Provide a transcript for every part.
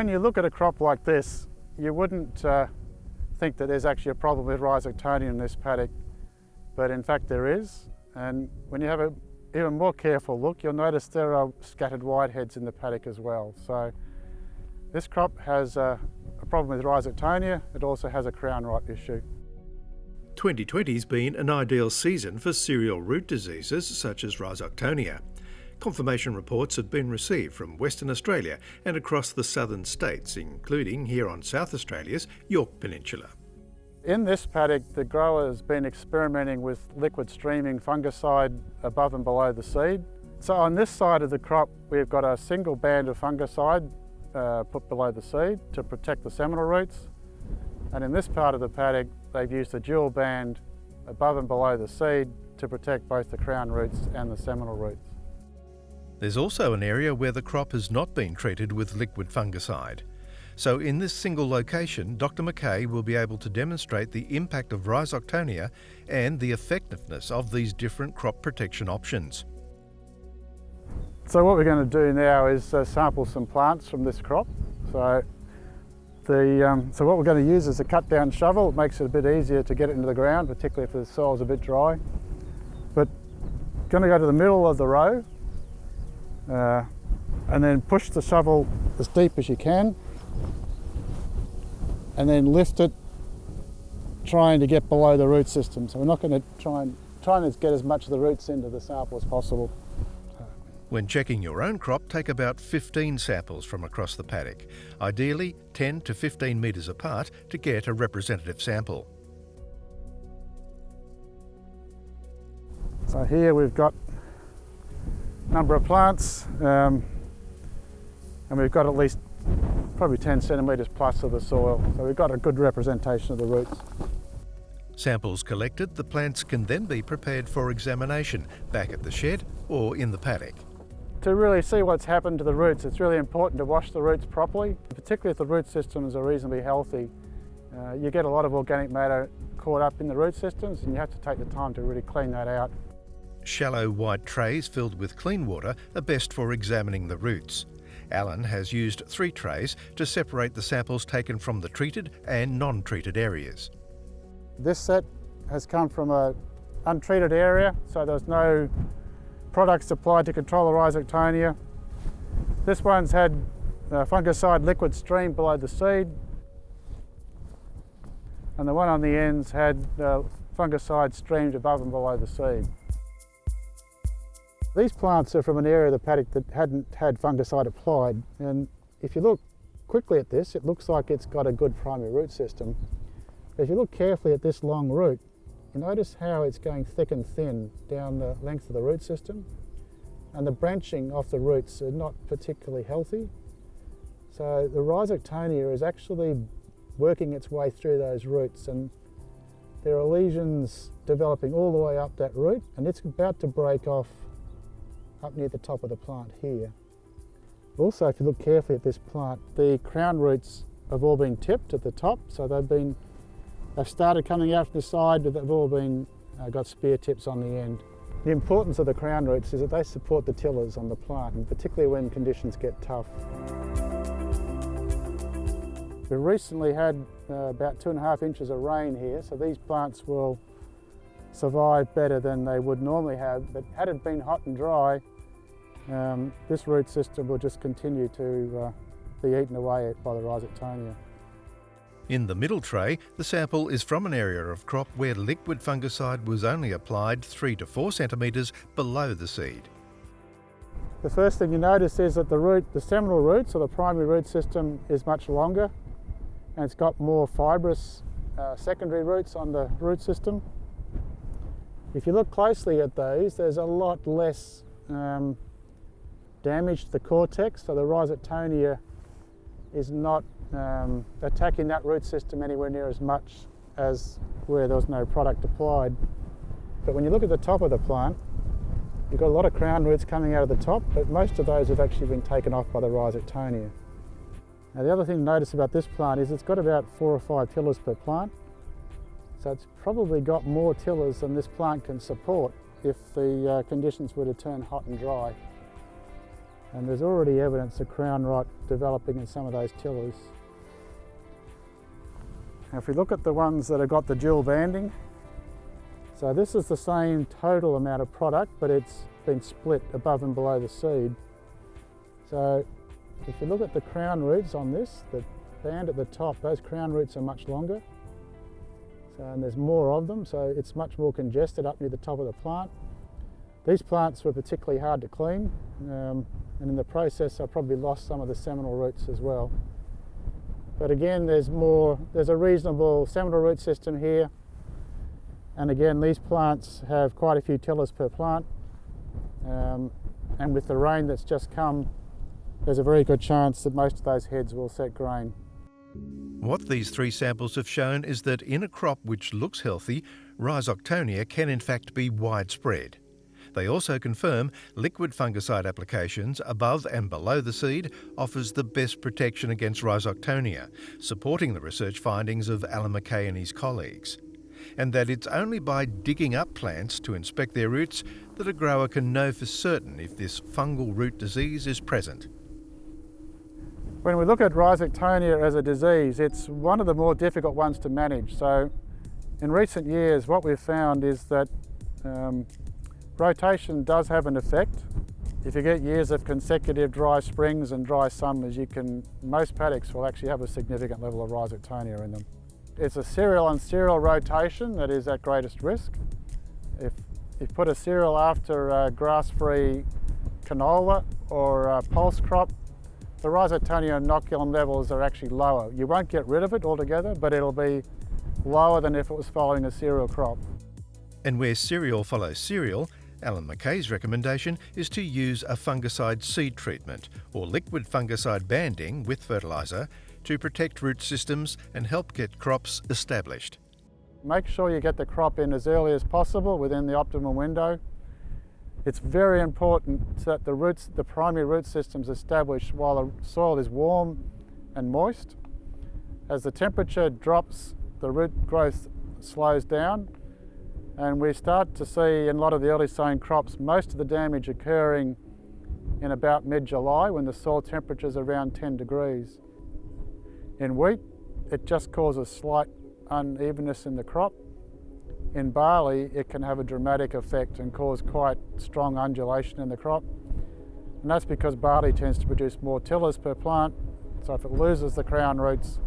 when you look at a crop like this, you wouldn't uh, think that there's actually a problem with rhizoctonia in this paddock, but in fact there is. And when you have a even more careful look, you'll notice there are scattered whiteheads in the paddock as well. So this crop has a, a problem with rhizoctonia. It also has a crown rot issue. 2020's been an ideal season for cereal root diseases such as rhizoctonia. Confirmation reports have been received from Western Australia and across the southern states, including here on South Australia's Yorke Peninsula. In this paddock, the grower has been experimenting with liquid streaming fungicide above and below the seed. So on this side of the crop, we've got a single band of fungicide uh, put below the seed to protect the seminal roots. And in this part of the paddock, they've used a dual band above and below the seed to protect both the crown roots and the seminal roots. There's also an area where the crop has not been treated with liquid fungicide. So in this single location, Dr McKay will be able to demonstrate the impact of rhizoctonia and the effectiveness of these different crop protection options. So what we're going to do now is uh, sample some plants from this crop. So, the, um, so what we're going to use is a cut down shovel. It makes it a bit easier to get it into the ground, particularly if the soil's a bit dry. But going to go to the middle of the row uh, and then push the shovel as deep as you can and then lift it trying to get below the root system. So we're not going to try and, try and get as much of the roots into the sample as possible. When checking your own crop, take about 15 samples from across the paddock, ideally 10 to 15 metres apart to get a representative sample. So here we've got number of plants um, and we've got at least probably 10 centimetres plus of the soil. So we've got a good representation of the roots. Samples collected, the plants can then be prepared for examination back at the shed or in the paddock. To really see what's happened to the roots, it's really important to wash the roots properly, particularly if the root systems are reasonably healthy. Uh, you get a lot of organic matter caught up in the root systems and you have to take the time to really clean that out. Shallow white trays filled with clean water are best for examining the roots. Alan has used three trays to separate the samples taken from the treated and non-treated areas. This set has come from a untreated area, so there's no products applied to control the rhizoctonia. This one's had fungicide liquid stream below the seed, and the one on the ends had uh, fungicide streamed above and below the seed. These plants are from an area of the paddock that hadn't had fungicide applied and if you look quickly at this it looks like it's got a good primary root system. But if you look carefully at this long root you notice how it's going thick and thin down the length of the root system and the branching off the roots are not particularly healthy. So the rhizoctonia is actually working its way through those roots and there are lesions developing all the way up that root and it's about to break off up near the top of the plant here. Also, if you look carefully at this plant, the crown roots have all been tipped at the top, so they've been, they've started coming out from the side, but they've all been, uh, got spear tips on the end. The importance of the crown roots is that they support the tillers on the plant, and particularly when conditions get tough. We recently had uh, about two and a half inches of rain here, so these plants will survive better than they would normally have. But had it been hot and dry, um, this root system will just continue to uh, be eaten away by the rhizoctonia. In the middle tray, the sample is from an area of crop where liquid fungicide was only applied 3 to 4 centimetres below the seed. The first thing you notice is that the root, the seminal roots or the primary root system is much longer and it's got more fibrous uh, secondary roots on the root system. If you look closely at those, there's a lot less um, damage to the cortex, so the rhizoctonia is not um, attacking that root system anywhere near as much as where there was no product applied. But when you look at the top of the plant, you've got a lot of crown roots coming out of the top, but most of those have actually been taken off by the rhizoctonia. Now the other thing to notice about this plant is it's got about four or five tillers per plant. So it's probably got more tillers than this plant can support if the uh, conditions were to turn hot and dry. And there's already evidence of crown rot developing in some of those tillers. Now if we look at the ones that have got the dual banding, so this is the same total amount of product, but it's been split above and below the seed. So if you look at the crown roots on this, the band at the top, those crown roots are much longer. So, and there's more of them, so it's much more congested up near the top of the plant. These plants were particularly hard to clean, um, and in the process I probably lost some of the seminal roots as well. But again, there's more, there's a reasonable seminal root system here. And again, these plants have quite a few tillers per plant. Um, and with the rain that's just come, there's a very good chance that most of those heads will set grain. What these three samples have shown is that in a crop which looks healthy, Rhizoctonia can in fact be widespread. They also confirm liquid fungicide applications above and below the seed offers the best protection against Rhizoctonia, supporting the research findings of Alan McKay and his colleagues. And that it's only by digging up plants to inspect their roots that a grower can know for certain if this fungal root disease is present. When we look at Rhizoctonia as a disease, it's one of the more difficult ones to manage. So in recent years, what we've found is that um, Rotation does have an effect. If you get years of consecutive dry springs and dry summers, you can, most paddocks will actually have a significant level of rhizoctonia in them. It's a cereal on cereal rotation that is at greatest risk. If you put a cereal after grass-free canola or pulse crop, the rhizoctonia inoculum levels are actually lower. You won't get rid of it altogether, but it'll be lower than if it was following a cereal crop. And where cereal follows cereal, Alan McKay's recommendation is to use a fungicide seed treatment or liquid fungicide banding with fertiliser to protect root systems and help get crops established. Make sure you get the crop in as early as possible within the optimum window. It's very important that the roots, the primary root systems established while the soil is warm and moist. As the temperature drops, the root growth slows down and we start to see in a lot of the early sown crops most of the damage occurring in about mid-July when the soil temperature is around 10 degrees. In wheat, it just causes slight unevenness in the crop. In barley, it can have a dramatic effect and cause quite strong undulation in the crop. And that's because barley tends to produce more tillers per plant. So if it loses the crown roots,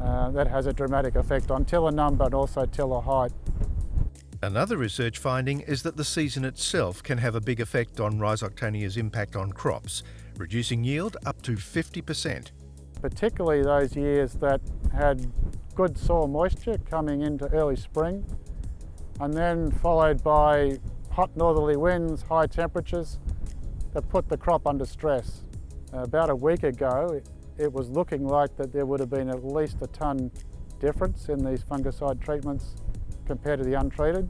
uh, that has a dramatic effect on tiller number and also tiller height. Another research finding is that the season itself can have a big effect on Rhizoctonia's impact on crops, reducing yield up to 50%. Particularly those years that had good soil moisture coming into early spring, and then followed by hot northerly winds, high temperatures that put the crop under stress. About a week ago, it, was looking like that there would have been at least a tonne difference in these fungicide treatments compared to the untreated.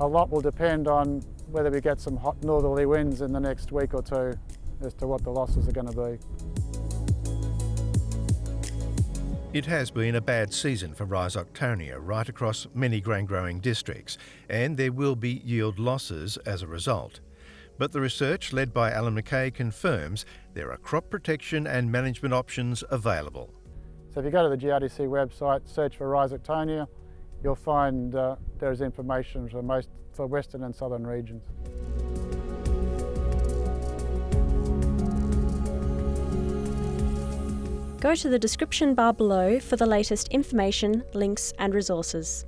A lot will depend on whether we get some hot northerly winds in the next week or two as to what the losses are going to be. It has been a bad season for Rhizoctonia right across many grain growing districts, and there will be yield losses as a result. But the research led by Alan McKay confirms there are crop protection and management options available. So if you go to the GRDC website, search for Rhizoctonia, you'll find uh, there's information for most for western and southern regions. Go to the description bar below for the latest information, links and resources.